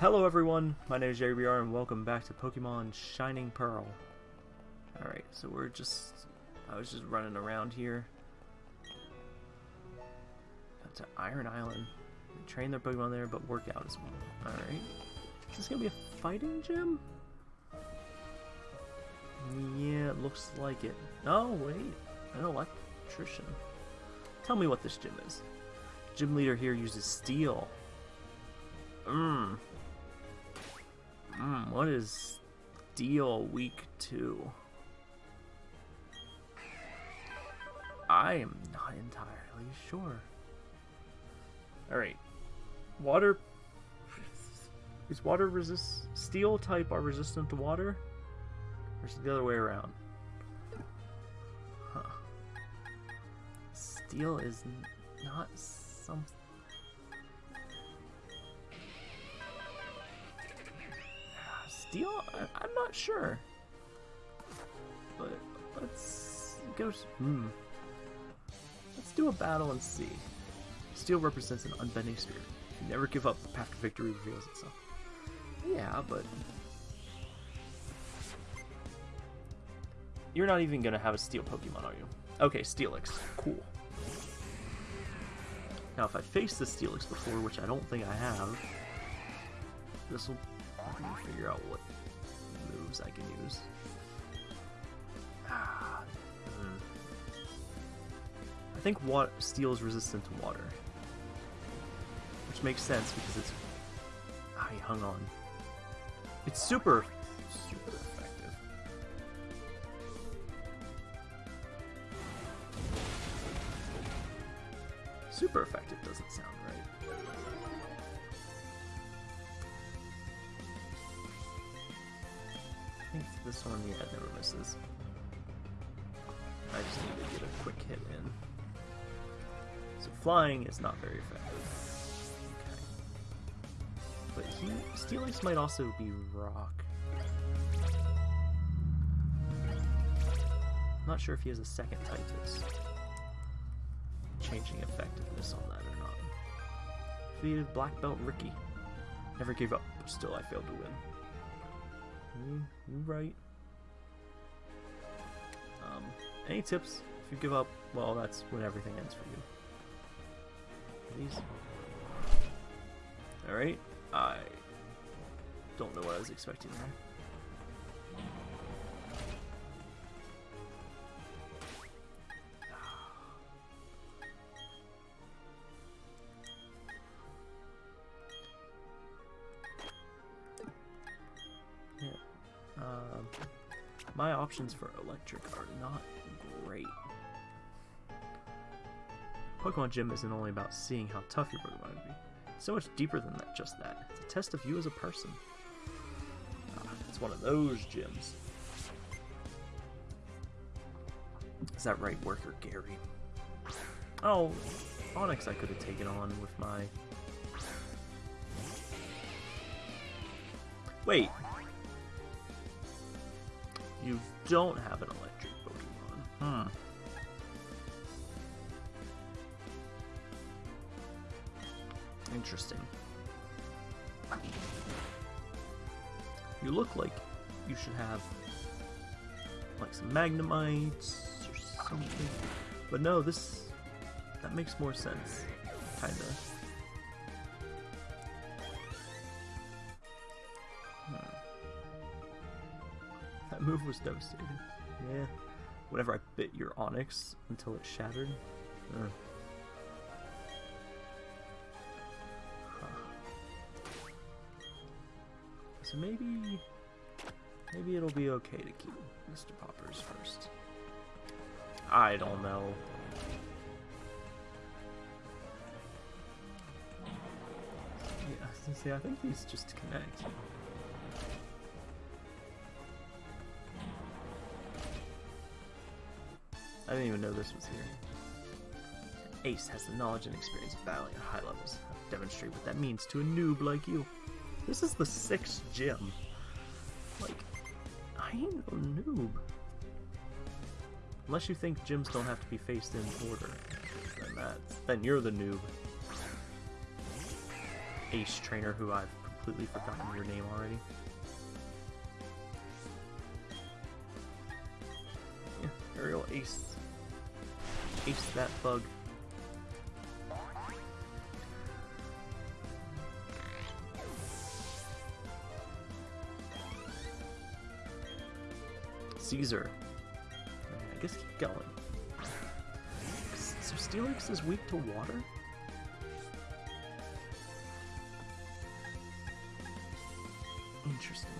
Hello everyone, my name is Jerry BR and welcome back to Pokemon Shining Pearl. Alright, so we're just... I was just running around here. Got to Iron Island. Train their Pokemon there, but work out as well. Alright. Is this gonna be a fighting gym? Yeah, it looks like it. Oh, wait. An electrician. Tell me what this gym is. Gym leader here uses steel. Mmm. Mmm, what is steel week two? I am not entirely sure. Alright. Water... Is water resist... Steel type are resistant to water? Or is it the other way around? Huh. Steel is not something... Steel? I, am not sure. But let's go... Hmm. Let's do a battle and see. Steel represents an unbending spirit. You never give up after victory reveals itself. Yeah, but... You're not even gonna have a steel Pokemon, are you? Okay, Steelix. Cool. Now, if I faced the Steelix before, which I don't think I have, this will figure out what moves I can use. Ah, hmm. I think water, steel is resistant to water. Which makes sense because it's... I hung on. It's super, super effective. Super effective doesn't sound right. This one, yeah, never misses. I just need to get a quick hit in. So flying is not very effective. Okay. But he Steelix might also be rock. not sure if he has a second Titus. Changing effectiveness on that or not. Defeated Black Belt Ricky. Never gave up, but still I failed to win. You, you right. Um, any tips? If you give up, well, that's when everything ends for you. Please. Alright. I don't know what I was expecting there. Options for electric are not great. Pokemon Gym isn't only about seeing how tough your Pokemon would be. It's so much deeper than that, just that. It's a test of you as a person. Ah, it's one of those gyms. Is that right, worker Gary? Oh, Onix I could have taken on with my... Wait. You don't have an electric Pokemon. Hmm. Interesting. You look like you should have like some Magnemites or something. But no, this that makes more sense. Kinda. Move was devastating. Yeah. Whenever I bit your Onix until it shattered. So maybe... Maybe it'll be okay to keep Mr. Poppers first. I don't know. Yeah, see, I think these just connect. I didn't even know this was here. Ace has the knowledge and experience of battling at high levels. Demonstrate what that means to a noob like you. This is the sixth gym. Like, I ain't no noob. Unless you think gyms don't have to be faced in order. Then that's then you're the noob. Ace trainer who I've completely forgotten your name already. Yeah, Aerial Ace. Ace that bug. Caesar. I guess keep going. So Steelix is weak to water? Interesting.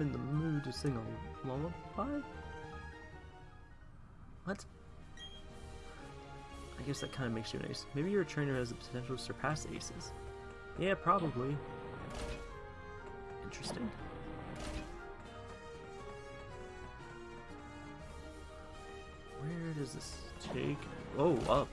I'm in the mood to sing a lullaby? What? I guess that kind of makes you an ace. Maybe you're trainer has the potential to surpass aces. Yeah, probably. Interesting. Where does this take? Oh, up.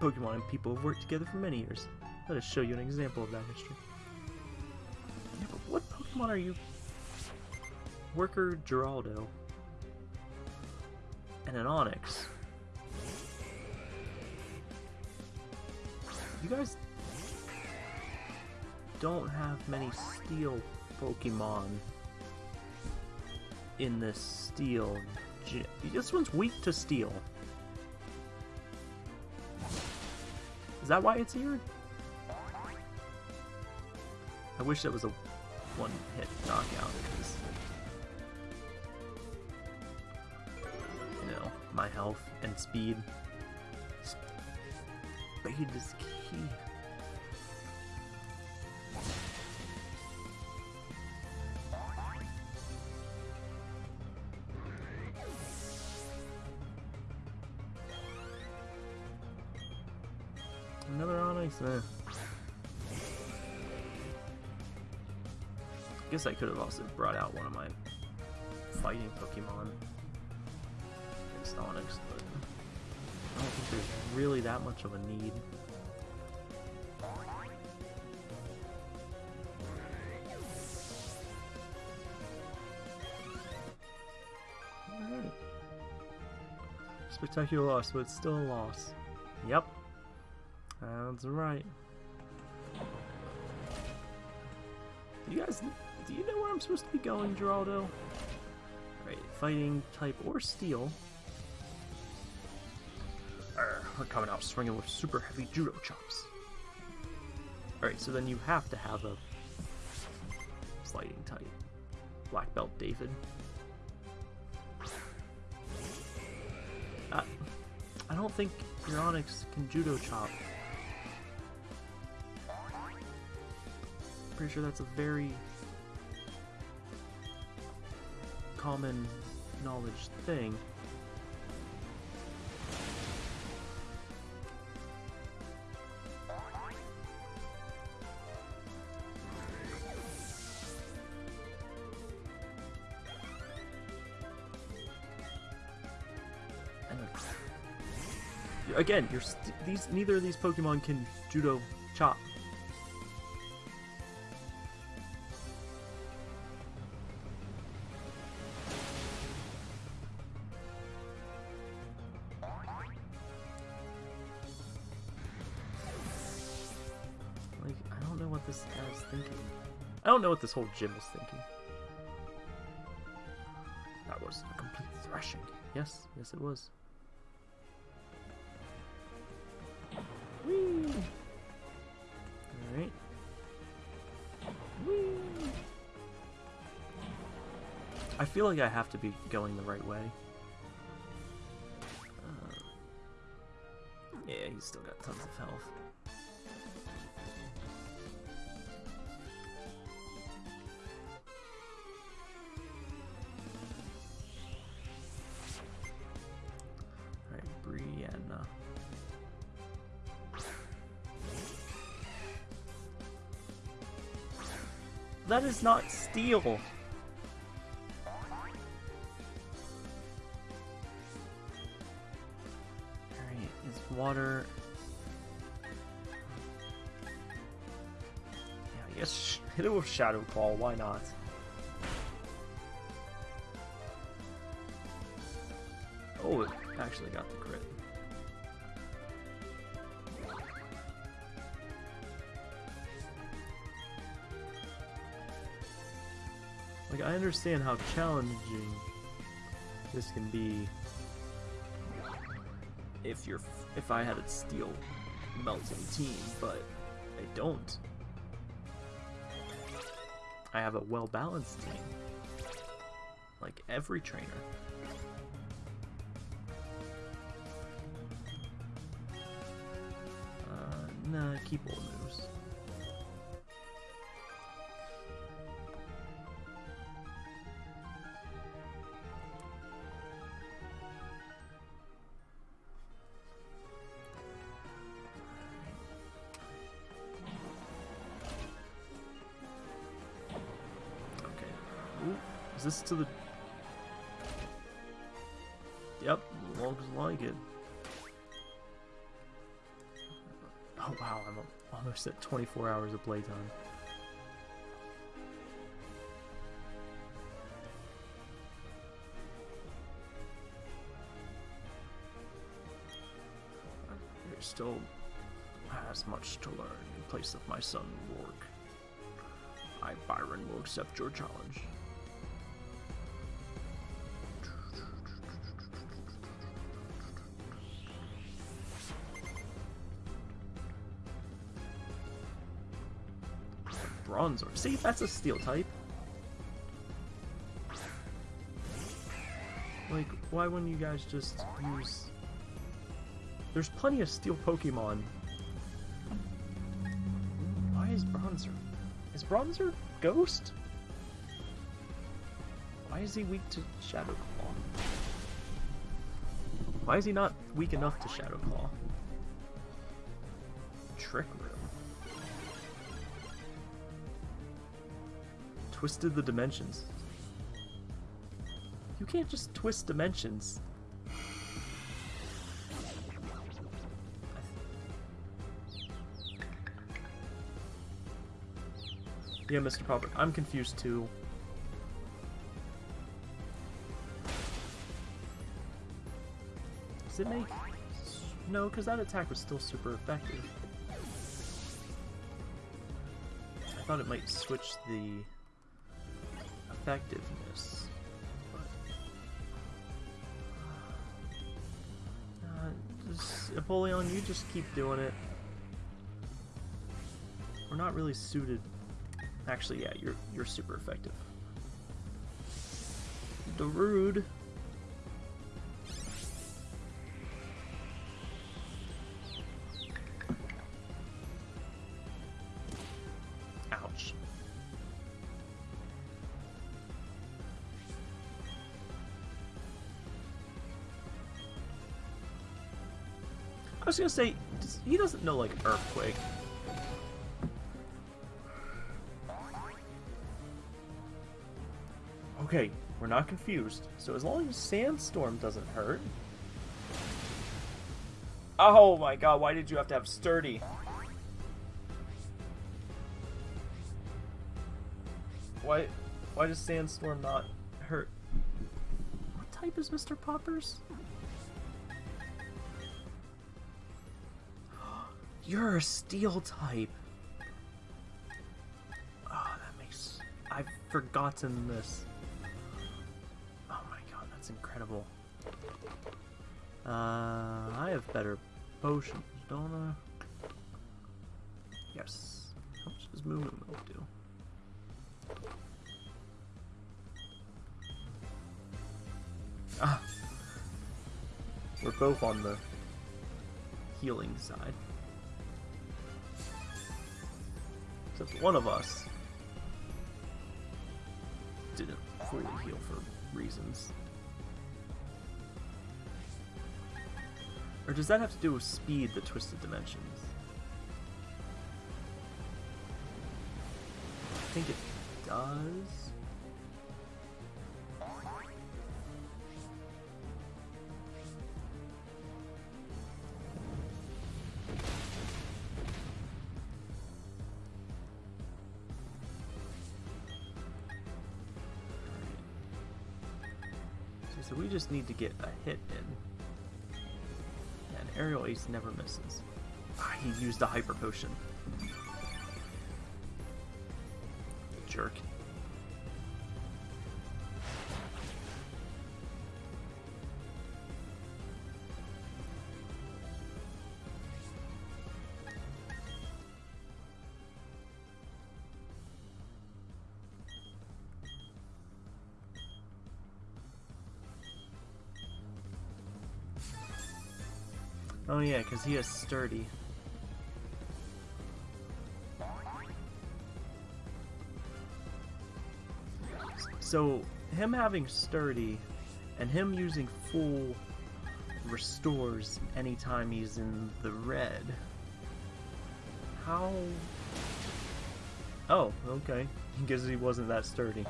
Pokemon and people have worked together for many years. Let us show you an example of that history. What Pokemon are you? Worker Geraldo. And an Onix. You guys don't have many steel Pokemon in this steel. This one's weak to steel. That why it's here? I wish that was a one-hit knockout, because... You know, my health and speed. Speed is key. Onix, eh. Guess I could have also brought out one of my fighting Pokemon against Onix, but I don't think there's really that much of a need. Spectacular loss, but it's still a loss. Yep. That's right. You guys, do you know where I'm supposed to be going, Geraldo? Alright, fighting type or steel. We're coming out swinging with super heavy judo chops. Alright, so then you have to have a fighting type. Black belt David. Uh, I don't think your Onix can judo chop. Pretty sure that's a very common knowledge thing. Again, these neither of these Pokemon can judo chop. What this whole gym is thinking. That was a complete thrashing. Yes, yes it was. Whee! Alright. I feel like I have to be going the right way. Uh, yeah, he's still got tons of health. Is not steel. Alright, is water... Yeah, I guess hit it with Shadow Claw, why not? Oh, it actually got the crit. I understand how challenging this can be if you're if I had a steel melting team, but I don't. I have a well-balanced team. Like every trainer. Uh, nah, keep old moves. This to the... Yep, looks like it. Oh wow, I'm almost at 24 hours of playtime. There still has much to learn in place of my son Roark. I, Byron, will accept your challenge. Bronzor. See, that's a steel type. Like, why wouldn't you guys just use... There's plenty of steel Pokemon. Why is Bronzor... Is Bronzor Ghost? Why is he weak to Shadow Claw? Why is he not weak enough to Shadow Claw? Trick Room. Twisted the dimensions. You can't just twist dimensions. Yeah, Mr. Popper, I'm confused too. Does it make... No, because that attack was still super effective. I thought it might switch the effectiveness. But... Uh, you just keep doing it. We're not really suited... Actually, yeah, you're, you're super effective. Darude. Was gonna say, he doesn't know, like, Earthquake. Okay, we're not confused. So as long as Sandstorm doesn't hurt... Oh my god, why did you have to have Sturdy? Why, why does Sandstorm not hurt? What type is Mr. Poppers? You're a steel type. Oh, that makes... I've forgotten this. Oh my god, that's incredible. Uh, I have better potions, don't I? Yes. How much does Moo Milk do? Ah! We're both on the healing side. Except one of us didn't fully heal for reasons. Or does that have to do with speed, the twisted dimensions? I think it does. Just need to get a hit in. And Aerial Ace never misses. Ah, he used a Hyper Potion. Jerk. Oh yeah, because he is sturdy. So him having sturdy and him using full restores anytime he's in the red. How? Oh, okay. Because he wasn't that sturdy.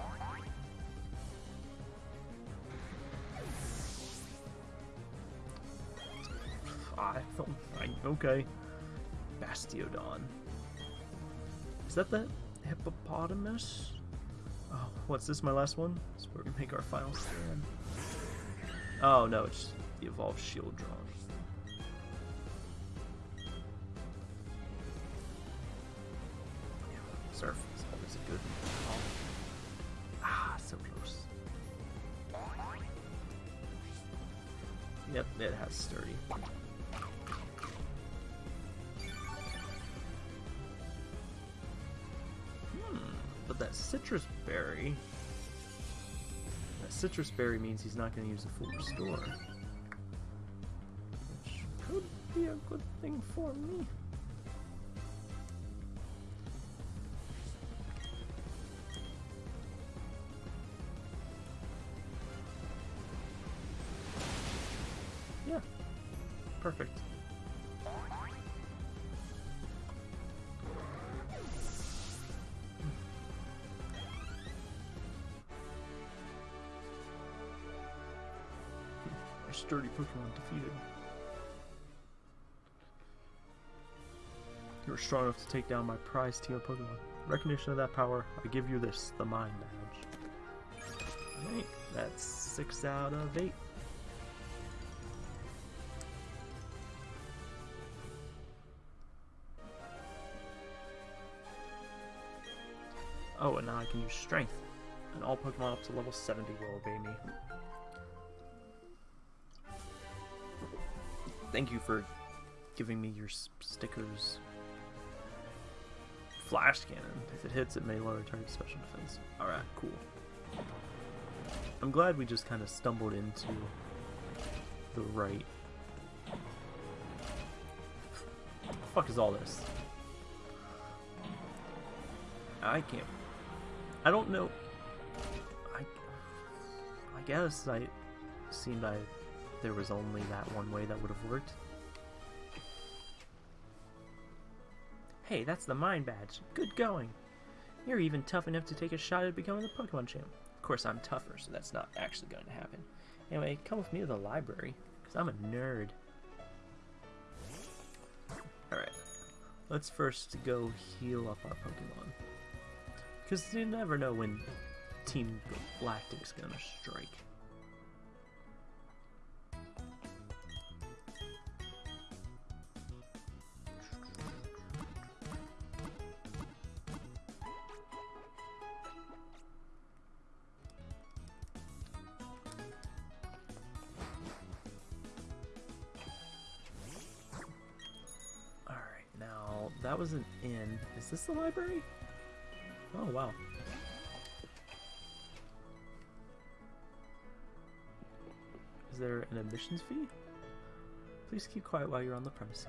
Okay. Bastiodon. Is that the hippopotamus? Oh, what's this? My last one? This is where we make our final stand. Oh no, it's the evolved Shieldon. Citrus berry means he's not going to use the full restore. Which could be a good thing for me. Yeah, perfect. Sturdy Pokemon defeated. You were strong enough to take down my prized team of Pokemon. Recognition of that power, I give you this, the Mine Badge. Alright, that's 6 out of 8. Oh, and now I can use Strength. And all Pokemon up to level 70 will obey me. Thank you for giving me your stickers. Flash Cannon. If it hits, it may lower target special defense. Alright, cool. I'm glad we just kind of stumbled into the right. The fuck is all this? I can't. I don't know. I. I guess I seemed I there was only that one way that would have worked. Hey, that's the Mine Badge. Good going. You're even tough enough to take a shot at becoming the Pokemon champ. Of course, I'm tougher, so that's not actually going to happen. Anyway, come with me to the library, because I'm a nerd. Alright, let's first go heal up our Pokemon. Because you never know when Team Galactic's going to strike. This the library? Oh, wow. Is there an admissions fee? Please keep quiet while you're on the premises.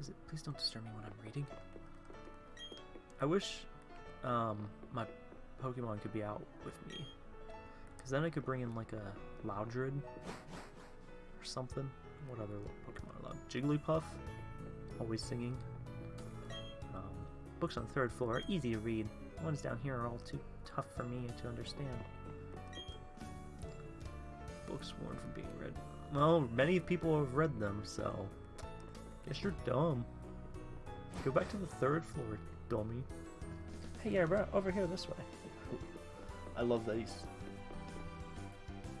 Is it? Please don't disturb me when I'm reading. I wish um, my Pokemon could be out with me. Because then I could bring in like a Loudred or something. What other Pokemon are allowed? Jigglypuff, always singing. Um, books on the third floor are easy to read. The ones down here are all too tough for me to understand. Books warned from being read. Well, many people have read them, so... Guess you're dumb. Go back to the third floor, dummy. Hey, yeah, bro, over here this way. I love that he's...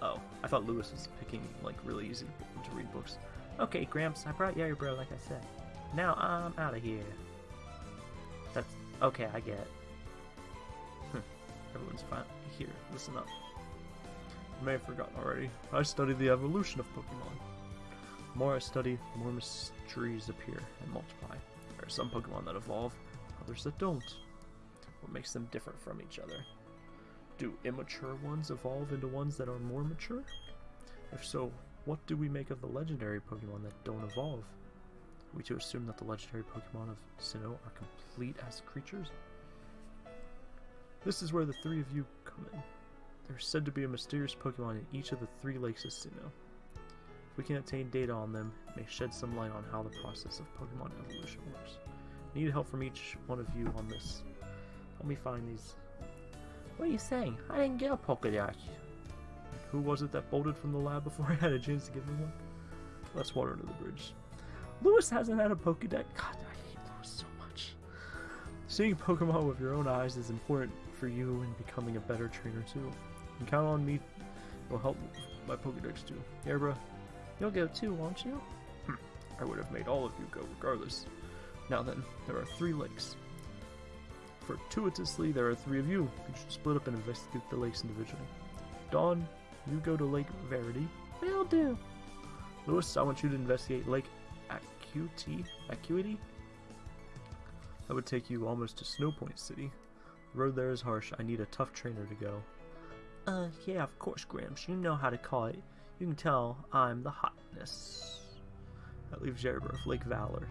Oh, I thought Lewis was picking, like, really easy to read books. Okay, Gramps, I brought Yari Bro, like I said. Now I'm out of here. That's... Okay, I get it. Hm. Everyone's fine. Here, listen up. You may have forgotten already. I study the evolution of Pokemon. The more I study, the more mysteries appear and multiply. There are some Pokemon that evolve, others that don't. What makes them different from each other? Do immature ones evolve into ones that are more mature? If so, what do we make of the legendary Pokemon that don't evolve? We to assume that the legendary Pokemon of Sinnoh are complete as creatures? This is where the three of you come in. There's said to be a mysterious Pokemon in each of the three lakes of Sinnoh. If we can obtain data on them, may shed some light on how the process of Pokemon evolution works. Need help from each one of you on this. Help me find these. What are you saying? I didn't get a Pokedex. Who was it that bolted from the lab before I had a chance to give him one? Let's water under the bridge. Lewis hasn't had a Pokedex. God, I hate Lewis so much. Seeing Pokemon with your own eyes is important for you in becoming a better trainer too. And count on me. It will help my Pokedex too. Yeah, bro. You'll go too, won't you? Hm. I would have made all of you go regardless. Now then, there are three lakes. Fortuitously, there are three of you. You should split up and investigate the lakes individually. Dawn, you go to Lake Verity. Will do. Lewis, I want you to investigate Lake Acuity. Acuity? That would take you almost to Snowpoint City. The road there is harsh. I need a tough trainer to go. Uh, yeah, of course, Gramps. You know how to call it. You can tell I'm the hotness. That leaves Jaribirth, Lake Valor.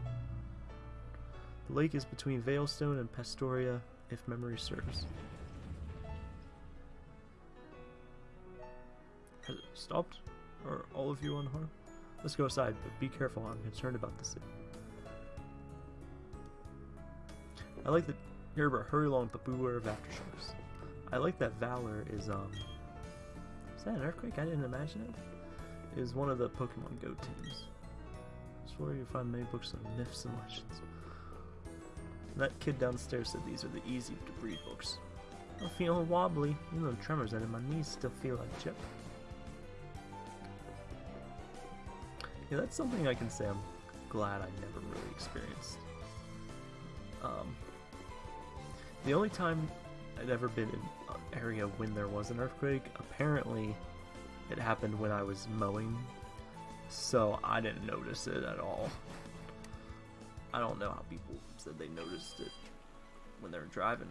The lake is between Veilstone and Pastoria, if memory serves. Has it stopped? Are all of you unharmed? Let's go aside, but be careful, I'm concerned about the city. I like that Jaribirth, hurry along, but beware of aftershocks. I like that Valor is, um... Is that an earthquake? I didn't imagine it. Is one of the Pokemon Go teams. It's where you find many books on myths and legends. That kid downstairs said these are the easy to breed books. I'm feeling wobbly. You know, tremors and my knees still feel like chip. Yeah, that's something I can say I'm glad I never really experienced. Um, the only time I'd ever been in an area when there was an earthquake, apparently it happened when I was mowing, so I didn't notice it at all. I don't know how people said they noticed it when they were driving.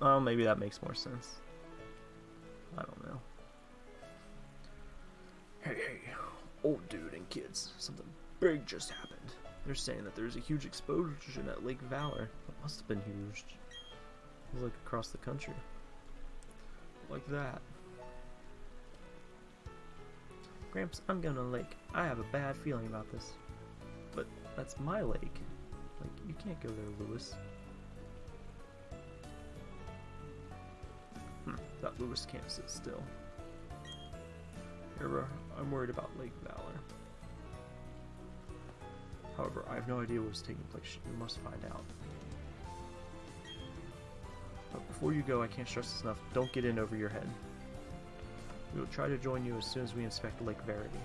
Well, maybe that makes more sense. I don't know. Hey, hey, old dude and kids, something big just happened. They're saying that there's a huge explosion at Lake Valor. It must have been huge. Like across the country. Like that. Gramps, I'm going to lake. I have a bad feeling about this. But that's my lake. Like, you can't go there, Lewis. Hmm, that Lewis can't sit still. Here, I'm worried about Lake Valor. However, I have no idea what's taking place. We must find out. But before you go, I can't stress this enough. Don't get in over your head. We will try to join you as soon as we inspect Lake Verity.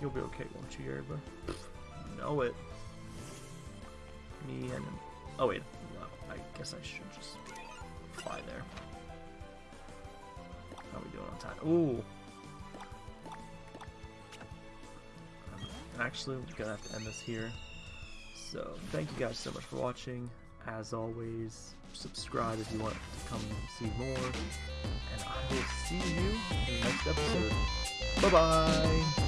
You'll be okay, won't you, Yerba? know it. Me and him. Oh wait, I guess I should just fly there. How are we doing on time? Ooh. Actually gonna have to end this here. So thank you guys so much for watching. As always, subscribe if you want to come see more. And I will see you in the next episode. Bye bye!